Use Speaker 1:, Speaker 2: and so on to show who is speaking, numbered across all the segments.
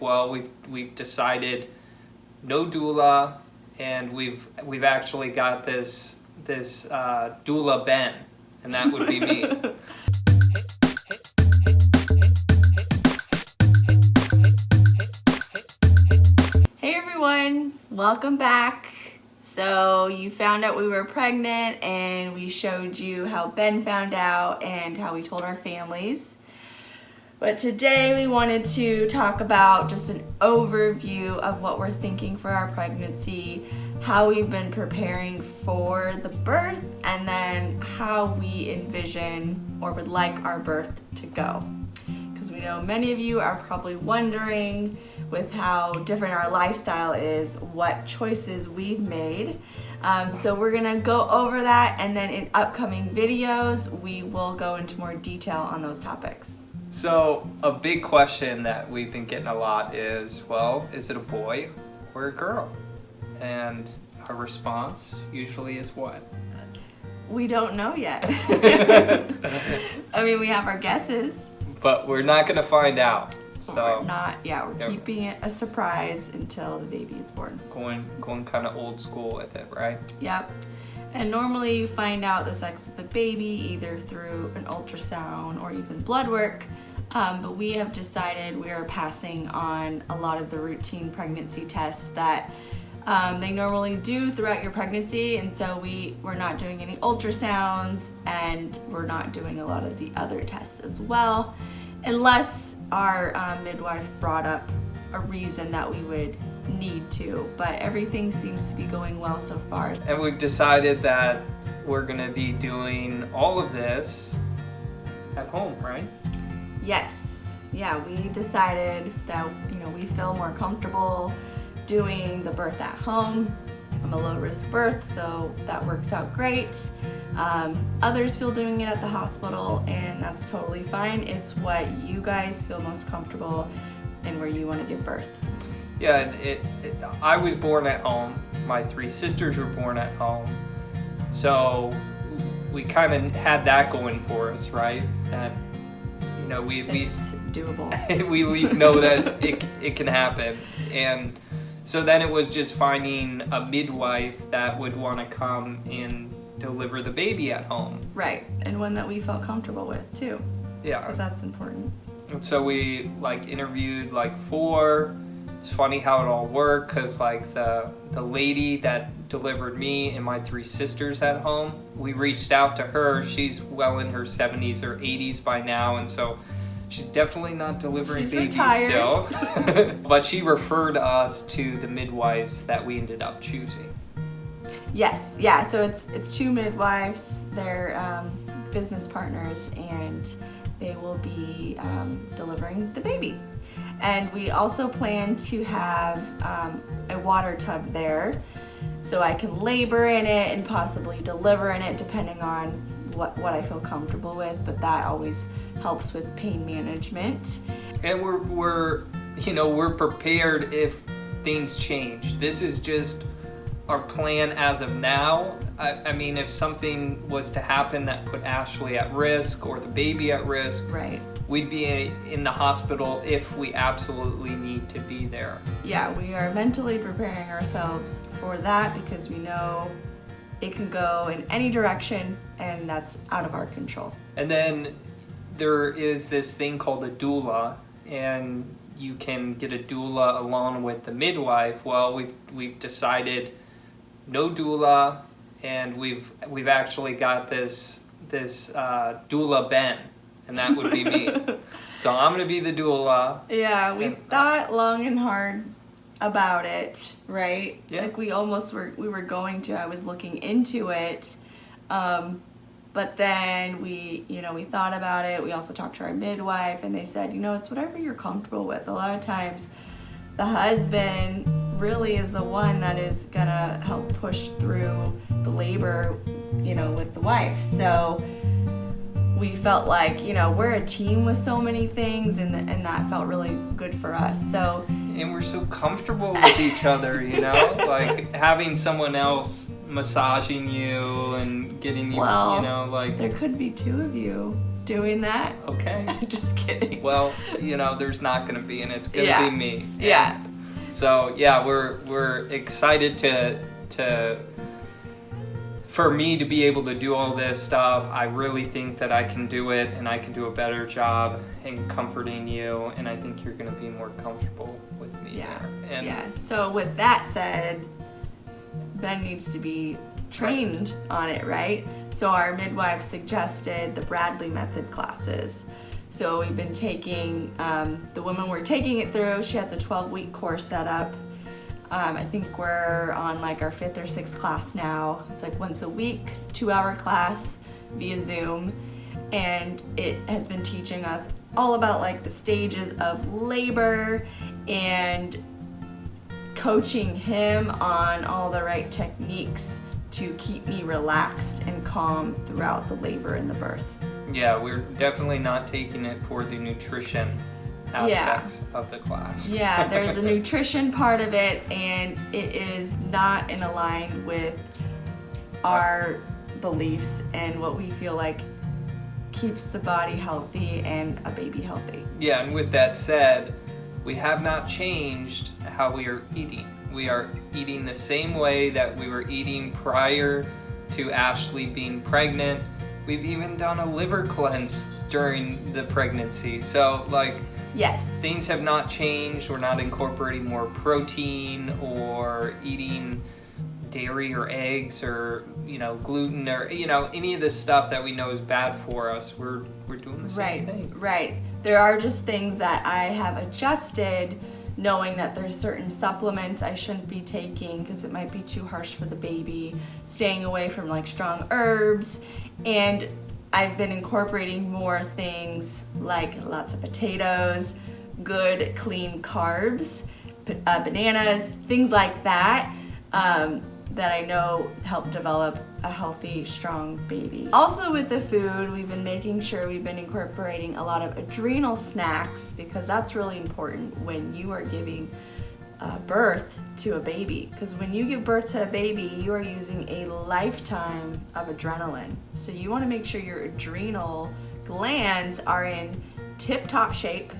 Speaker 1: Well, we've we've decided no doula, and we've we've actually got this this uh, doula Ben, and that would be me.
Speaker 2: Hey everyone, welcome back. So you found out we were pregnant and we showed you how Ben found out and how we told our families. But today we wanted to talk about just an overview of what we're thinking for our pregnancy, how we've been preparing for the birth, and then how we envision or would like our birth to go. Because we know many of you are probably wondering with how different our lifestyle is, what choices we've made. Um, so we're gonna go over that and then in upcoming videos, we will go into more detail on those topics.
Speaker 1: So a big question that we've been getting a lot is, well, is it a boy or a girl? And our response usually is what?
Speaker 2: We don't know yet. I mean, we have our guesses.
Speaker 1: But we're not gonna find out. So
Speaker 2: we're not, yeah, we're
Speaker 1: Yeah.
Speaker 2: keeping it a surprise until the baby is born.
Speaker 1: going going kind of old school with it, right?
Speaker 2: Yep. And normally you find out the sex of the baby either through an ultrasound or even blood work. Um, but we have decided we are passing on a lot of the routine pregnancy tests that um, they normally do throughout your pregnancy. And so we, we're not doing any ultrasounds and we're not doing a lot of the other tests as well, unless our um, midwife brought up a reason that we would need to. But everything seems to be going well so far.
Speaker 1: And we've decided that we're gonna be doing all of this at home, right?
Speaker 2: Yes. Yeah, we decided that, you know, we feel more comfortable doing the birth at home. I'm a low risk birth, so that works out great. Um, others feel doing it at the hospital, and that's totally fine. It's what you guys feel most comfortable and where you want to give birth.
Speaker 1: Yeah, it, it, I was born at home. My three sisters were born at home. So we kind of had that going for us, right? That, you know, we at least
Speaker 2: doable.
Speaker 1: we at least know that it, it can happen. And so then it was just finding a midwife that would want to come and deliver the baby at home.
Speaker 2: right, and one that we felt comfortable with too,
Speaker 1: Yeah.
Speaker 2: because that's important.
Speaker 1: And so we like interviewed like four. It's funny how it all worked because like the the lady that delivered me and my three sisters at home, we reached out to her. She's well in her 70s or 80s by now, and so she's definitely not delivering
Speaker 2: She's
Speaker 1: babies
Speaker 2: retired.
Speaker 1: still. but she referred us to the midwives that we ended up choosing.
Speaker 2: Yes, yeah. So it's it's two midwives. They're um, business partners, and they will be um, delivering the baby. And we also plan to have um, a water tub there, so I can labor in it and possibly deliver in it, depending on what what I feel comfortable with. But that always helps with pain management.
Speaker 1: And we're we're you know we're prepared if things change. This is just our plan as of now. I, I mean, if something was to happen that put Ashley at risk or the baby at risk,
Speaker 2: Right.
Speaker 1: We'd be in the hospital if we absolutely need to be there.
Speaker 2: yeah, we are mentally preparing ourselves for that because we know it can go in any direction and that's out of our control.
Speaker 1: And then there is this thing called a doula, and you can get a doula along with the midwife. Well, we've we've decided no doula, and we've we've actually got this this uh, doula Ben, and that would be me. so I'm gonna be the doula.
Speaker 2: Yeah, we
Speaker 1: And-
Speaker 2: thought long and hard about it, right?
Speaker 1: Yeah.
Speaker 2: Like we almost were we were going to. I was looking into it. Um but then we, you know, we thought about it. We also talked to our midwife and they said, you know, it's whatever you're comfortable with. A lot of times the husband really is the one that is gonna help push through the labor, you know, with the wife. So we felt like, you know, we're a team with so many things and, and that felt really good for us. So
Speaker 1: And we're so comfortable with each other, you know, like having someone else massaging you and getting you,
Speaker 2: Well,
Speaker 1: you know, like
Speaker 2: there could be two of you doing that.
Speaker 1: Okay.
Speaker 2: Just kidding.
Speaker 1: Well, you know, there's not going to be, and it's going to
Speaker 2: Yeah.
Speaker 1: be me.
Speaker 2: Yeah.
Speaker 1: So yeah, we're we're excited to to for me to be able to do all this stuff. I really think that I can do it, and I can do a better job in comforting you, and I think you're going to be more comfortable with me
Speaker 2: Yeah. yeah. So with that said, Ben needs to be trained on it, right? So our midwife suggested the Bradley method classes. So we've been taking um, the woman we're taking it through. She has a 12 week course set up. Um, I think we're on like our fifth or sixth class now. It's like once a week, two hour class via Zoom. And it has been teaching us all about like the stages of labor and coaching him on all the right techniques to keep me relaxed and calm throughout the labor and the birth.
Speaker 1: yeah, we're definitely not taking it for the nutrition
Speaker 2: Yeah.
Speaker 1: of the class.
Speaker 2: Yeah, there's a nutrition part of it, and it is not in align with our beliefs and what we feel like keeps the body healthy and a baby healthy.
Speaker 1: Yeah, and with that said, we have not changed how we are eating. We are eating the same way that we were eating prior to Ashley being pregnant. We've even done a liver cleanse during the pregnancy. So, like,
Speaker 2: Yes.
Speaker 1: things have not changed. We're not incorporating more protein or eating dairy or eggs or you know gluten or you know any of the stuff that we know is bad for us. We're we're doing the same
Speaker 2: Right,
Speaker 1: thing.
Speaker 2: right. There are just things that I have adjusted knowing that there's certain supplements I shouldn't be taking because it might be too harsh for the baby, staying away from like strong herbs, and I've been incorporating more things like lots of potatoes, good clean carbs, uh, bananas, things like that. Um, that I know help develop a healthy, strong baby. Also, with the food, we've been making sure we've been incorporating a lot of adrenal snacks because that's really important when you are giving uh, birth to a baby. Because when you give birth to a baby, you are using a lifetime of adrenaline. So, you want to make sure your adrenal glands are in tip top shape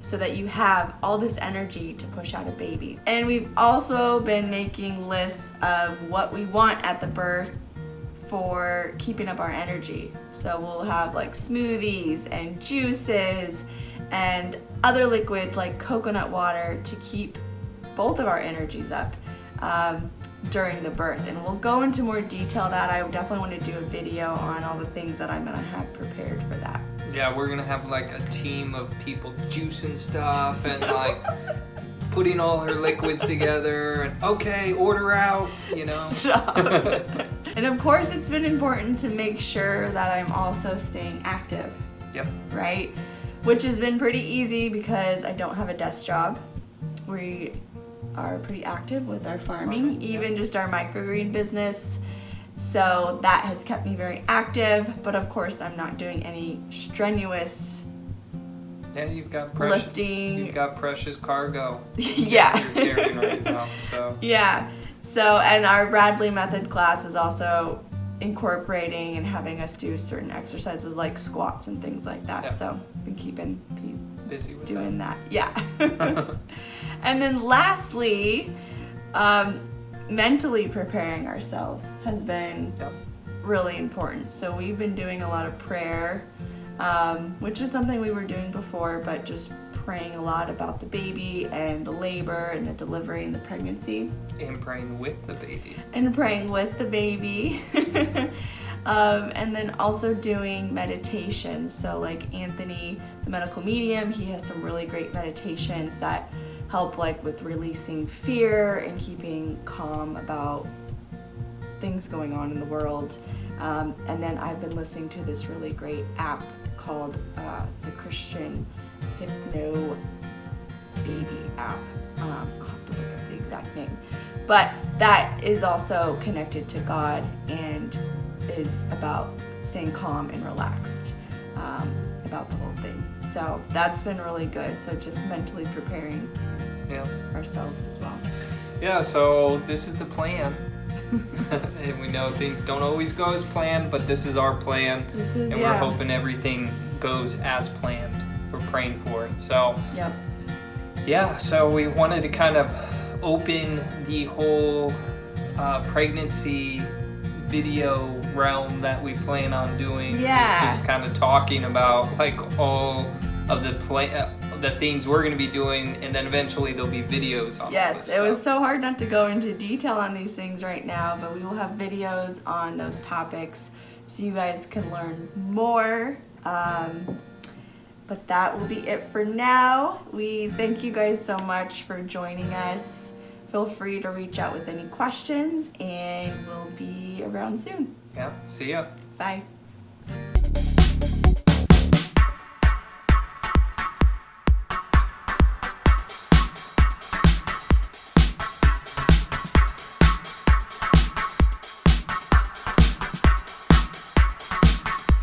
Speaker 2: so that you have all this energy to push out a baby. And we've also been making lists of what we want at the birth for keeping up our energy. So we'll have like smoothies and juices and other liquids like coconut water to keep both of our energies up um, during the birth. And we'll go into more detail that I definitely want to do a video on all the things that I'm gonna have prepared for that.
Speaker 1: Yeah, we're gonna have like a team of people juicing stuff and like putting all her liquids together and okay, order out, you know.
Speaker 2: Stop. and of course, it's been important to make sure that I'm also staying active,
Speaker 1: Yep.
Speaker 2: right? Which has been pretty easy because I don't have a desk job. We are pretty active with our farming, even just our microgreen business. So that has kept me very active, but of course, I'm not doing any strenuous
Speaker 1: Yeah, you've got precious
Speaker 2: lifting.
Speaker 1: you've got precious cargo
Speaker 2: yeah.
Speaker 1: you're carrying right now. So
Speaker 2: Yeah. So, and our Bradley method class is also incorporating and having us do certain exercises like squats and things like that.
Speaker 1: Yeah.
Speaker 2: So, been keeping
Speaker 1: busy with
Speaker 2: doing that. Yeah. and then lastly, um, mentally preparing ourselves has been
Speaker 1: Yep.
Speaker 2: really important. So, we've been doing a lot of prayer, um, which is something we were doing before, but just praying a lot about the baby and the labor and the delivery and the pregnancy
Speaker 1: And praying with the baby.
Speaker 2: and praying with the baby. um, and then also doing meditation. So, like Anthony, the medical medium, he has some really great meditations that help, like, with releasing fear and keeping calm about things going on in the world. Um, and then I've been listening to this really great app called uh, it's a Christian hypno baby app. Um, I'll have to look up the exact name. But that is also connected to God and is about staying calm and relaxed um, about the whole thing. So that's been really good. So just mentally preparing
Speaker 1: Yeah.
Speaker 2: ourselves as well.
Speaker 1: Yeah, so this is the plan. and we know things don't always go as planned, but this is our plan,
Speaker 2: This is
Speaker 1: and
Speaker 2: yeah.
Speaker 1: we're hoping everything goes as planned. We're praying for it. So,
Speaker 2: Yep.
Speaker 1: yeah, so we wanted to kind of open the whole uh, pregnancy video realm that we plan on doing.
Speaker 2: Yeah.
Speaker 1: Just kind of talking about like all of the play, uh, the things we're going to be doing, and then eventually there'll be videos on.
Speaker 2: Yes, it was so hard not to go into detail on these things right now, but we will have videos on those topics so you guys can learn more. Um, but that will be it for now. We thank you guys so much for joining us. Feel free to reach out with any questions, and we'll be around soon.
Speaker 1: Yeah. See ya.
Speaker 2: Bye.